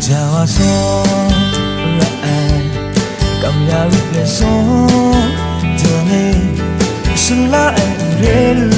좋아서 cảm giác được là gió thường đi xuân lá em đến